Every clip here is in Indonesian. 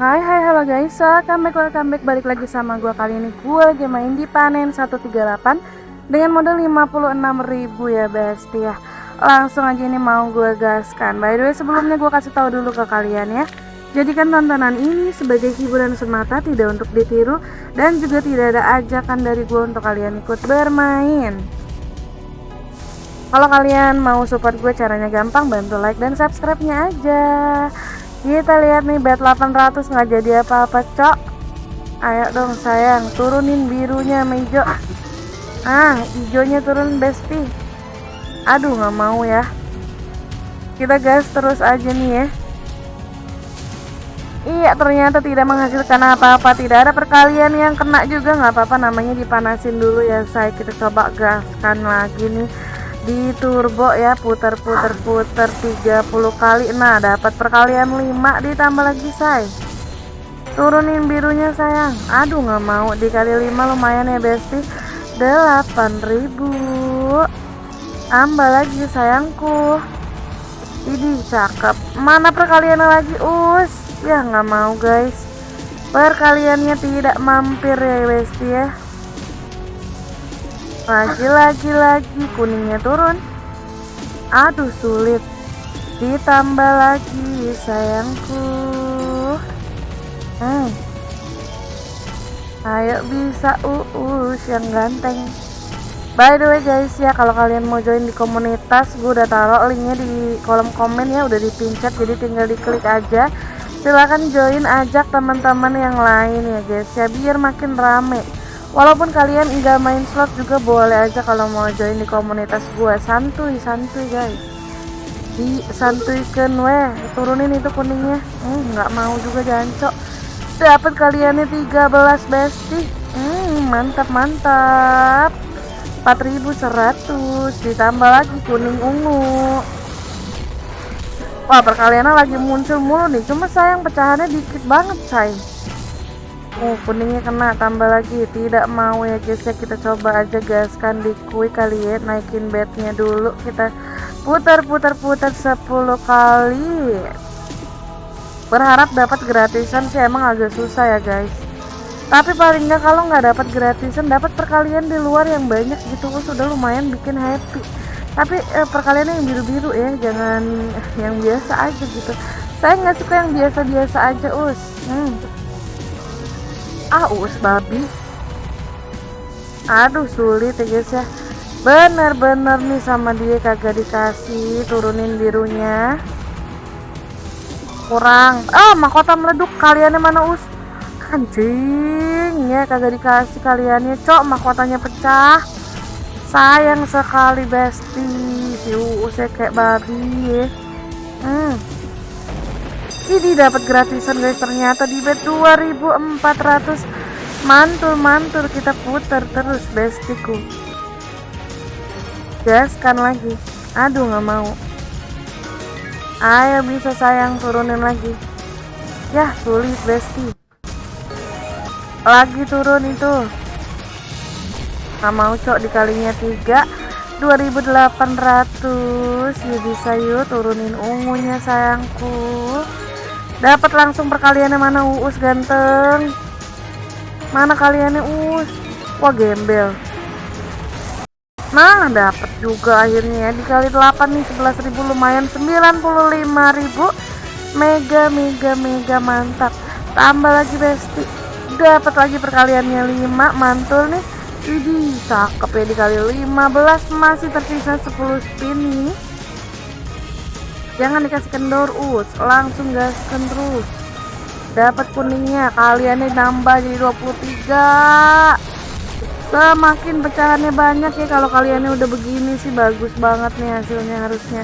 Hai hai halo guys, welcome back welcome back. Balik lagi sama gue kali ini. Gue lagi main di panen 138 dengan modal 56.000 ya besti ya. Langsung aja ini mau gue gaskan. By the way sebelumnya gue kasih tahu dulu ke kalian ya. Jadikan tontonan ini sebagai hiburan semata tidak untuk ditiru dan juga tidak ada ajakan dari gue untuk kalian ikut bermain. Kalau kalian mau support gue caranya gampang. Bantu like dan subscribe nya aja kita lihat nih bet 800 nggak jadi apa-apa cok. Ayo dong sayang turunin birunya hijau ah hijaunya turun besti aduh nggak mau ya. Kita gas terus aja nih ya. Iya ternyata tidak menghasilkan apa-apa. Tidak ada perkalian yang kena juga. Nggak apa-apa namanya dipanasin dulu ya saya kita coba gaskan lagi nih di turbo ya putar putar putar 30 kali. Nah dapat perkalian 5 ditambah lagi say. Turunin birunya sayang. Aduh nggak mau. Dikali 5 lumayan ya besti. 8000 tambah lagi sayangku. Ini cakep. Mana perkaliannya lagi? Us ya nggak mau guys. Perkaliannya tidak mampir ya besti ya lagi lagi lagi kuningnya turun. Aduh sulit. Ditambah lagi sayangku. Hmm. ayo bisa uus yang ganteng. By the way guys ya kalau kalian mau join di komunitas gue udah taruh linknya di kolom komen ya udah dipincet jadi tinggal diklik aja. Silahkan join ajak teman-teman yang lain ya guys ya biar makin rame walaupun kalian enggak main slot juga boleh aja kalau mau join di komunitas gue santuy santuy guys. Di santuikan weh turunin itu kuningnya. Hmm, nggak mau juga jancok. Dapat kaliannya 13 besti hmm, mantap mantap. 4100 ditambah lagi kuning ungu. Wah perkaliannya lagi muncul mulu nih. Cuma sayang pecahannya dikit banget say Oh kuningnya kena. Tambah lagi. Tidak mau ya guys. Ya kita coba aja gaskan di kui kali ya. Naikin bednya dulu. Kita putar putar putar 10 kali. Berharap dapat gratisan sih. Emang agak susah ya guys. Tapi paling nggak kalau nggak dapat gratisan dapat perkalian di luar yang banyak gitu. Oh, sudah lumayan bikin happy. Tapi eh, perkaliannya yang biru-biru ya. Jangan yang biasa aja gitu. Saya nggak suka yang biasa-biasa aja us. Hmm aus babi. Aduh sulit ya guys ya. Bener-bener nih sama dia kagak dikasih turunin birunya. Kurang. Ah mahkota meleduk. Kaliannya mana us? Anjing ya kagak dikasih kaliannya. Cok mahkotanya pecah. Sayang sekali besti si usnya kayak babi ya. Hmm ini dapat gratisan guys. Ternyata di bet 2400 mantul-mantul kita putar terus bestiku. Gaskan lagi. Aduh nggak mau. Ayo bisa sayang turunin lagi. Ya sulit besti. Lagi turun itu. Nggak mau cok dikalinya 3 2800 ya bisa yuk turunin ungunya sayangku dapat langsung perkaliannya mana uus? Ganteng. Mana kaliannya uus? Wah gembel. Nah dapat juga akhirnya ya. Dikali 8 nih 11.000 lumayan. 95.000 mega mega mega. Mantap. Tambah lagi besti. Dapat lagi perkaliannya 5 mantul nih. Ini cakep ya. Dikali 15 masih tersisa 10 spin nih jangan dikasih kendor us langsung gaskan terus. Dapat kuningnya. Kaliannya nambah jadi 23 semakin pecahannya banyak ya kalau kaliannya udah begini sih. Bagus banget nih hasilnya harusnya.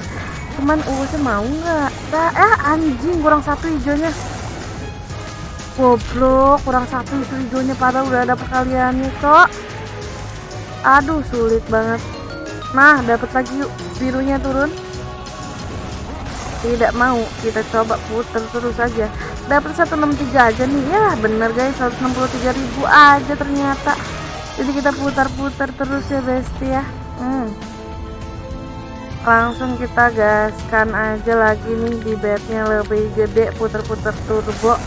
Cuman usnya mau nggak? Nah, eh anjing. Kurang satu hijaunya. Goblok kurang satu itu hijaunya. Padahal udah ada perkaliannya kok aduh sulit banget. Nah dapat lagi yuk. Birunya turun tidak mau kita coba putar terus aja. Dapat 163 aja nih. Ya bener guys 163 ribu aja ternyata. Jadi kita putar-putar terus ya besti ya. Hmm. langsung kita gaskan aja lagi nih di bednya lebih gede putar-putar turbo.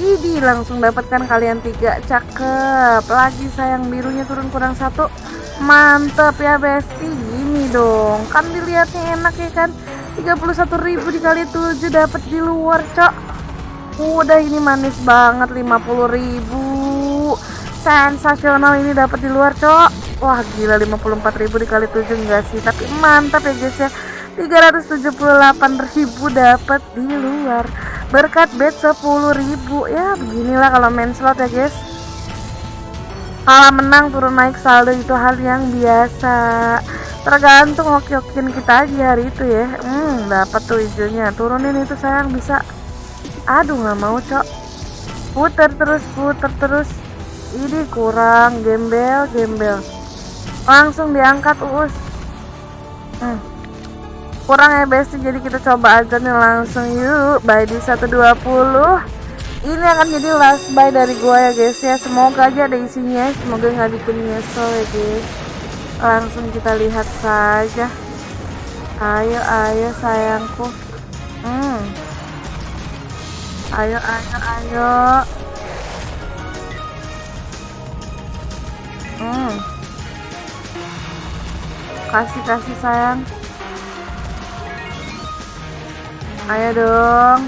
Idi langsung dapatkan kalian tiga. Cakep. Lagi sayang birunya turun kurang satu. Mantep ya besti. Gini dong. Kan dilihatnya enak ya kan 31.000 dikali 7 dapat di luar cok. Udah ini manis banget 50.000 sensasional ini dapat di luar cok. Wah gila 54.000 dikali 7 enggak sih? Tapi mantap ya guys ya. 378.000 dapat di luar. Berkat bet 10.000 ya beginilah kalau main slot ya guys. Kalah menang turun naik saldo itu hal yang biasa tergantung oke-okein kita aja hari itu ya. Hmm dapat tuh hijaunya. Turunin itu sayang bisa. Aduh nggak mau cok. Puter terus puter terus. Ini kurang gembel gembel. Langsung diangkat us hmm. Kurang ya besti. Jadi kita coba aja nih langsung yuk. Buy di 120 ini akan jadi last buy dari gua ya guys ya. Semoga aja ada isinya. Semoga nggak bikin nyesel ya guys langsung kita lihat saja. Ayo ayo sayangku. Hmm. Ayo ayo ayo. Hmm. Kasih kasih sayang. Ayo dong.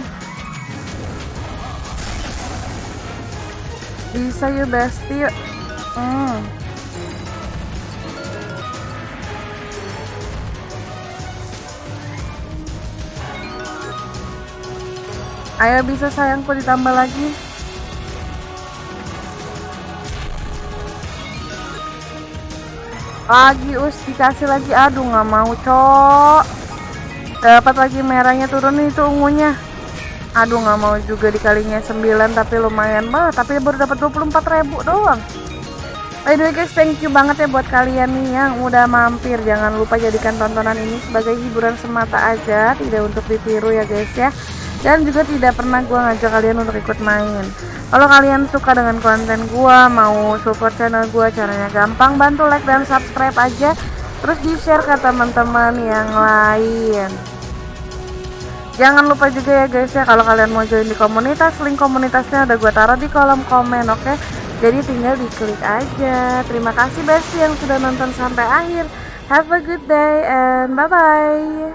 Bisa yuk besti yuk. Hmm. Ayo bisa sayangku ditambah lagi? Lagi us. Dikasih lagi. Aduh nggak mau cok. Dapat lagi merahnya turun itu ungunya. Aduh nggak mau juga dikalinya 9 tapi lumayan banget. Tapi baru dapat 24 ribu doang. By the way guys, thank you banget ya buat kalian nih yang udah mampir. Jangan lupa jadikan tontonan ini sebagai hiburan semata aja, tidak untuk ditiru ya guys ya. Dan juga tidak pernah gue ngajak kalian untuk ikut main. Kalau kalian suka dengan konten gue, mau support channel gue, caranya gampang, bantu like dan subscribe aja. Terus di share ke teman-teman yang lain. Jangan lupa juga ya guys ya kalau kalian mau join di komunitas, link komunitasnya udah gue taruh di kolom komen, oke? Okay? Jadi tinggal diklik aja. Terima kasih Besti yang sudah nonton sampai akhir. Have a good day and bye bye.